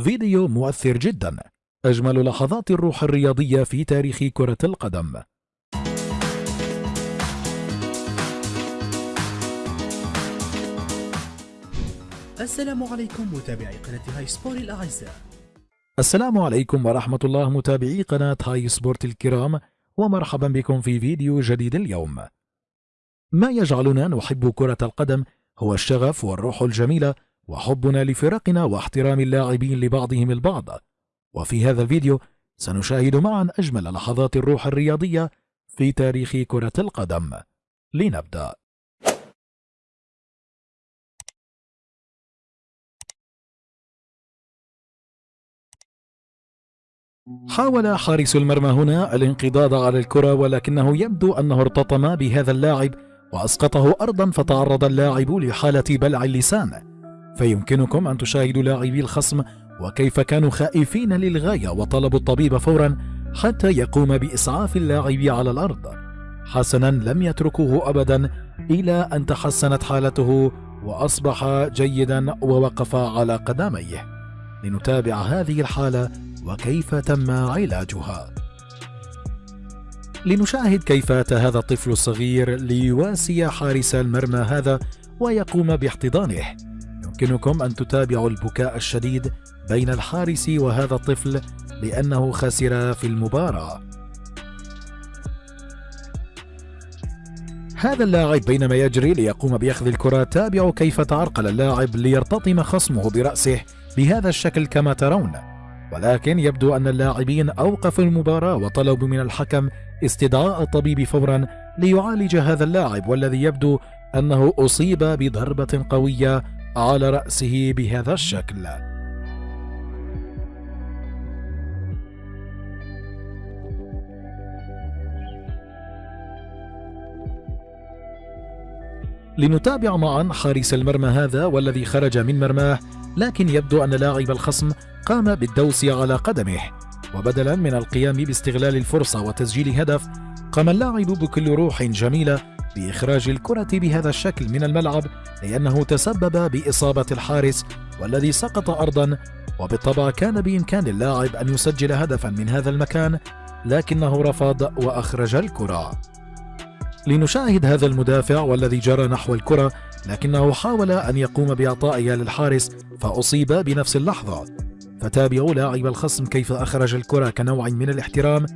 فيديو مؤثر جدا. أجمل لحظات الروح الرياضية في تاريخ كرة القدم. السلام عليكم متابعي قناة هاي سبور الأعزاء. السلام عليكم ورحمة الله متابعي قناة هاي سبورت الكرام ومرحبا بكم في فيديو جديد اليوم. ما يجعلنا نحب كرة القدم هو الشغف والروح الجميلة وحبنا لفرقنا واحترام اللاعبين لبعضهم البعض. وفي هذا الفيديو سنشاهد معا أجمل لحظات الروح الرياضية في تاريخ كرة القدم. لنبدأ. حاول حارس المرمى هنا الانقضاض على الكرة ولكنه يبدو أنه ارتطم بهذا اللاعب وأسقطه أرضا فتعرض اللاعب لحالة بلع اللسان. فيمكنكم أن تشاهدوا لاعبي الخصم وكيف كانوا خائفين للغاية وطلبوا الطبيب فورا حتى يقوم بإسعاف اللاعب على الأرض. حسنا لم يتركوه أبدا إلى أن تحسنت حالته وأصبح جيدا ووقف على قدميه. لنتابع هذه الحالة وكيف تم علاجها. لنشاهد كيف أتى هذا الطفل الصغير ليواسي حارس المرمى هذا ويقوم باحتضانه. يمكنكم أن تتابعوا البكاء الشديد بين الحارس وهذا الطفل لأنه خسر في المباراة. هذا اللاعب بينما يجري ليقوم بأخذ الكرة تابعوا كيف تعرقل اللاعب ليرتطم خصمه برأسه بهذا الشكل كما ترون. ولكن يبدو أن اللاعبين أوقفوا المباراة وطلبوا من الحكم استدعاء الطبيب فورا ليعالج هذا اللاعب والذي يبدو أنه أصيب بضربة قوية على رأسه بهذا الشكل. لنتابع معا حارس المرمى هذا والذي خرج من مرماه لكن يبدو أن لاعب الخصم قام بالدوس على قدمه. وبدلا من القيام باستغلال الفرصة وتسجيل هدف قام اللاعب بكل روح جميلة بإخراج الكرة بهذا الشكل من الملعب لأنه تسبب بإصابة الحارس والذي سقط أرضا وبالطبع كان بإمكان اللاعب أن يسجل هدفا من هذا المكان لكنه رفض وأخرج الكرة. لنشاهد هذا المدافع والذي جرى نحو الكرة لكنه حاول أن يقوم بإعطائها للحارس فأصيب بنفس اللحظة. فتابعوا لاعب الخصم كيف أخرج الكرة كنوع من الاحترام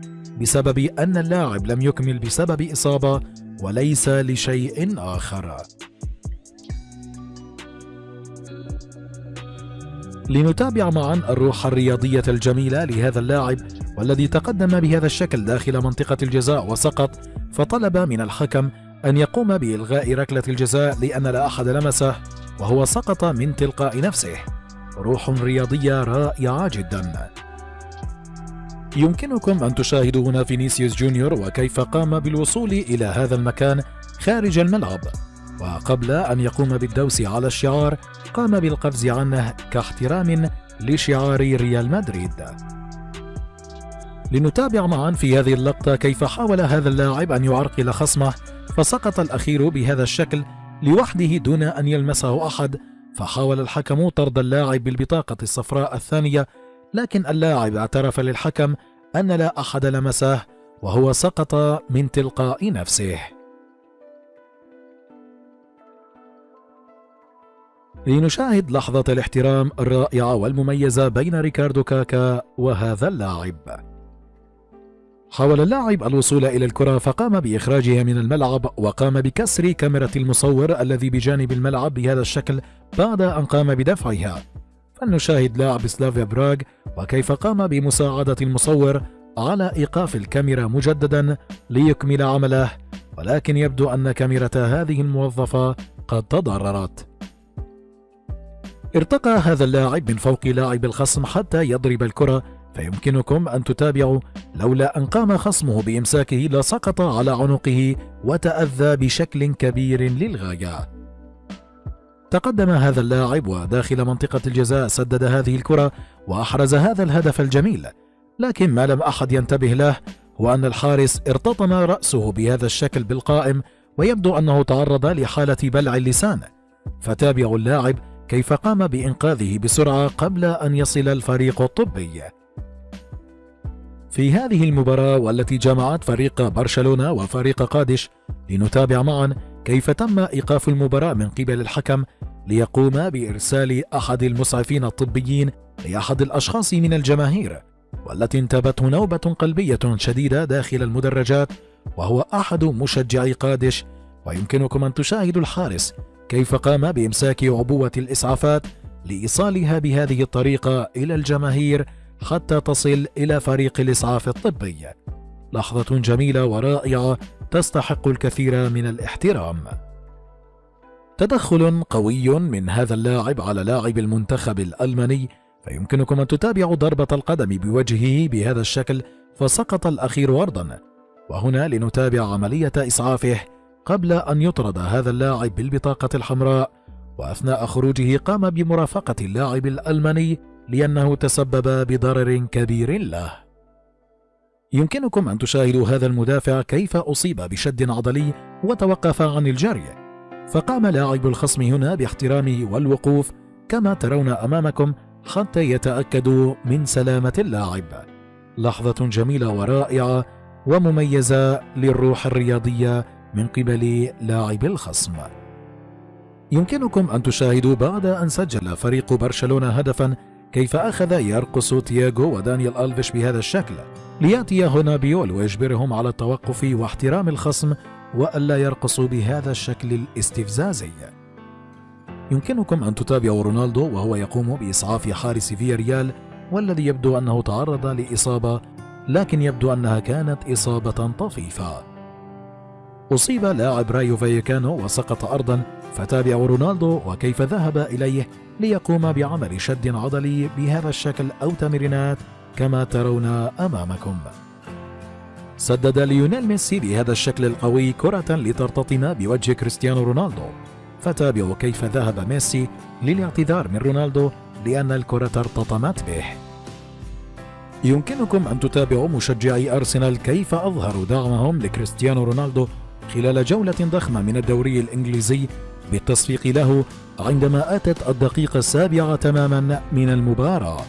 بسبب أن اللاعب لم يكمل بسبب إصابة وليس لشيء آخر. لنتابع معا الروح الرياضية الجميلة لهذا اللاعب والذي تقدم بهذا الشكل داخل منطقة الجزاء وسقط فطلب من الحكم أن يقوم بإلغاء ركلة الجزاء لأن لا أحد لمسه وهو سقط من تلقاء نفسه. روح رياضية رائعة جدا. يمكنكم أن تشاهدوا هنا فينيسيوس جونيور وكيف قام بالوصول إلى هذا المكان خارج الملعب. وقبل أن يقوم بالدوس على الشعار قام بالقفز عنه كاحترام لشعار ريال مدريد. لنتابع معا في هذه اللقطة كيف حاول هذا اللاعب أن يعرقل خصمه فسقط الأخير بهذا الشكل لوحده دون أن يلمسه أحد فحاول الحكم طرد اللاعب بالبطاقة الصفراء الثانية لكن اللاعب اعترف للحكم أن لا أحد لمسه وهو سقط من تلقاء نفسه. لنشاهد لحظة الاحترام الرائعة والمميزة بين ريكاردو كاكا وهذا اللاعب. حاول اللاعب الوصول إلى الكرة فقام بإخراجها من الملعب وقام بكسر كاميرا المصور الذي بجانب الملعب بهذا الشكل بعد أن قام بدفعها. فلنشاهد لاعب سلافيا براغ وكيف قام بمساعدة المصور على إيقاف الكاميرا مجددا ليكمل عمله ولكن يبدو أن كاميرا هذه الموظفة قد تضررت. ارتقى هذا اللاعب من فوق لاعب الخصم حتى يضرب الكرة فيمكنكم أن تتابعوا لولا أن قام خصمه بإمساكه لسقط على عنقه وتأذى بشكل كبير للغاية. تقدم هذا اللاعب وداخل منطقة الجزاء سدد هذه الكرة وأحرز هذا الهدف الجميل. لكن ما لم أحد ينتبه له هو أن الحارس ارتطم رأسه بهذا الشكل بالقائم ويبدو أنه تعرض لحالة بلع اللسان. فتابعوا اللاعب كيف قام بإنقاذه بسرعة قبل أن يصل الفريق الطبي. في هذه المباراة والتي جمعت فريق برشلونة وفريق قادش لنتابع معا كيف تم إيقاف المباراة من قبل الحكم ليقوم بإرسال أحد المسعفين الطبيين لأحد الأشخاص من الجماهير والتي انتابته نوبة قلبية شديدة داخل المدرجات وهو أحد مشجعي قادش ويمكنكم أن تشاهدوا الحارس كيف قام بإمساك عبوة الإسعافات لإيصالها بهذه الطريقة إلى الجماهير حتى تصل إلى فريق الإسعاف الطبي. لحظة جميلة ورائعة تستحق الكثير من الاحترام. تدخل قوي من هذا اللاعب على لاعب المنتخب الألماني فيمكنكم أن تتابعوا ضربة القدم بوجهه بهذا الشكل فسقط الأخير أرضا وهنا لنتابع عملية إسعافه قبل أن يطرد هذا اللاعب بالبطاقة الحمراء. وأثناء خروجه قام بمرافقة اللاعب الألماني لأنه تسبب بضرر كبير له. يمكنكم أن تشاهدوا هذا المدافع كيف أصيب بشد عضلي وتوقف عن الجري فقام لاعب الخصم هنا باحترامه والوقوف كما ترون أمامكم حتى يتأكدوا من سلامة اللاعب. لحظة جميلة ورائعة ومميزة للروح الرياضية من قبل لاعب الخصم. يمكنكم أن تشاهدوا بعد أن سجل فريق برشلونة هدفا كيف أخذ يرقص تياغو ودانيال ألفيش بهذا الشكل؟ ليأتي هنا بيول ويجبرهم على التوقف واحترام الخصم وألا يرقصوا بهذا الشكل الاستفزازي. يمكنكم أن تتابعوا رونالدو وهو يقوم بإسعاف حارس فياريال والذي يبدو أنه تعرض لإصابة لكن يبدو أنها كانت إصابة طفيفة. أصيب لاعب رايو فايكانو وسقط أرضا فتابعوا رونالدو وكيف ذهب إليه؟ ليقوم بعمل شد عضلي بهذا الشكل أو تمرينات كما ترون أمامكم. سدد ليونيل ميسي بهذا الشكل القوي كرة لترتطم بوجه كريستيانو رونالدو. فتابعوا كيف ذهب ميسي للاعتذار من رونالدو لأن الكرة ارتطمت به. يمكنكم أن تتابعوا مشجعي أرسنال كيف أظهروا دعمهم لكريستيانو رونالدو خلال جولة ضخمة من الدوري الإنجليزي بالتصفيق له عندما أتت الدقيقة السابعة تماما من المباراة.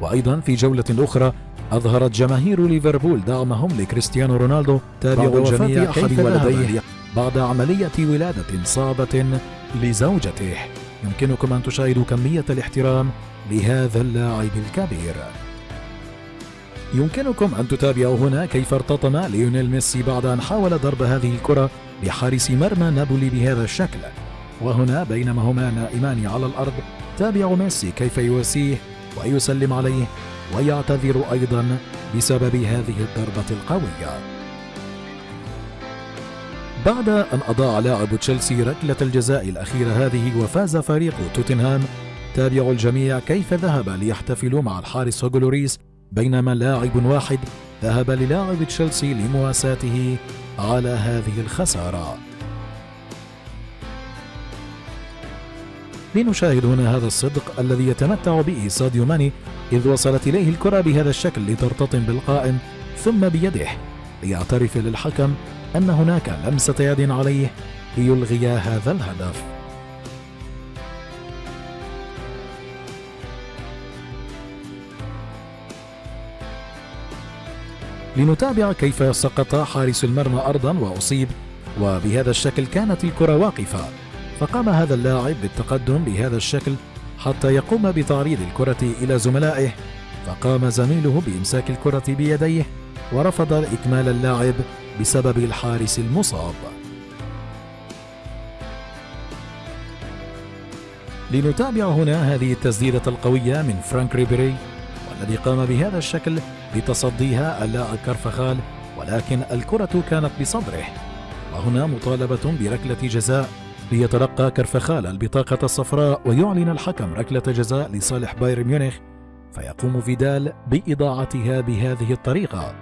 وأيضا في جولة أخرى أظهرت جماهير ليفربول دعمهم لكريستيانو رونالدو تابعوا الجميع أحد ولديه بعد عملية ولادة صعبة لزوجته. يمكنكم أن تشاهدوا كمية الاحترام لهذا اللاعب الكبير. يمكنكم أن تتابعوا هنا كيف ارتطم ليونيل ميسي بعد أن حاول ضرب هذه الكرة بحارس مرمى نابولي بهذا الشكل. وهنا بينما هما نائمان على الأرض. تابعوا ميسي كيف يواسيه ويسلم عليه ويعتذر أيضا بسبب هذه الضربة القوية. بعد أن أضاع لاعب تشيلسي ركلة الجزاء الأخيرة هذه وفاز فريق توتنهام تابعوا الجميع كيف ذهب ليحتفلوا مع الحارس هوغلوريس بينما لاعب واحد ذهب للاعب تشيلسي لمواساته على هذه الخسارة. لنشاهد هنا هذا الصدق الذي يتمتع به ساديو ماني إذ وصلت إليه الكرة بهذا الشكل لترتطم بالقائم ثم بيده. ليعترف للحكم أن هناك لمسة يد عليه ليلغي هذا الهدف. لنتابع كيف سقط حارس المرمى أرضا وأصيب وبهذا الشكل كانت الكرة واقفة. فقام هذا اللاعب بالتقدم بهذا الشكل حتى يقوم بتعريض الكرة إلى زملائه فقام زميله بإمساك الكرة بيديه ورفض إكمال اللعب بسبب الحارس المصاب. لنتابع هنا هذه التسديدة القوية من فرانك ريبيري والذي قام بهذا الشكل بتصديها اللاعب كرفخال ولكن الكرة كانت بصدره. وهنا مطالبة بركلة جزاء ليتلقى كرفخال البطاقة الصفراء ويعلن الحكم ركلة جزاء لصالح بايرن ميونخ فيقوم فيدال بإضاعتها بهذه الطريقة.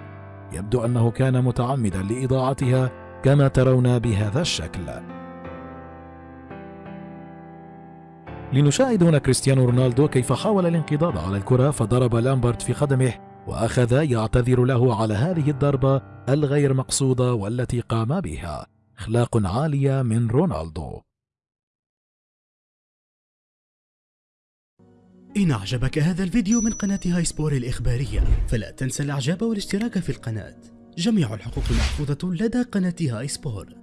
يبدو أنه كان متعمدا لإضاعتها كما ترون بهذا الشكل. لنشاهد هنا كريستيانو رونالدو كيف حاول الانقضاض على الكرة فضرب لامبرت في قدمه وأخذ يعتذر له على هذه الضربة الغير مقصودة والتي قام بها. أخلاق عالية من رونالدو. إن أعجبك هذا الفيديو من قناة هاي سبور الإخبارية فلا تنسى الإعجاب والاشتراك في القناة. جميع الحقوق محفوظة لدى قناة هاي سبور.